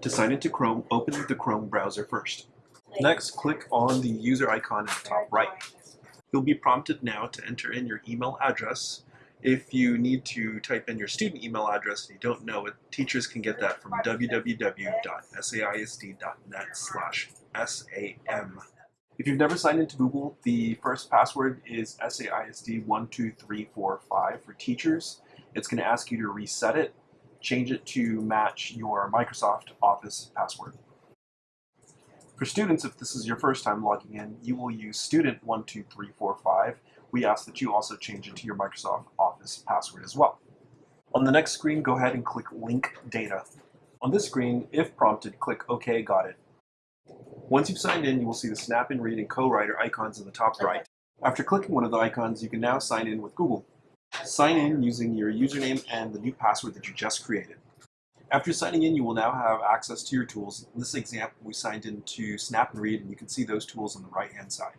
To sign into Chrome, open the Chrome browser first. Next, click on the user icon in the top right. You'll be prompted now to enter in your email address. If you need to type in your student email address and you don't know it, teachers can get that from www.saisd.net slash SAM. If you've never signed into Google, the first password is SAISD12345 for teachers. It's going to ask you to reset it, change it to match your Microsoft Office password. For students, if this is your first time logging in, you will use student12345. We ask that you also change it to your Microsoft Office password as well. On the next screen, go ahead and click Link Data. On this screen, if prompted, click OK, got it. Once you've signed in, you will see the Snap and Read and Co-Writer icons in the top right. After clicking one of the icons, you can now sign in with Google. Sign in using your username and the new password that you just created. After signing in, you will now have access to your tools. In this example, we signed in to Snap and Read, and you can see those tools on the right-hand side.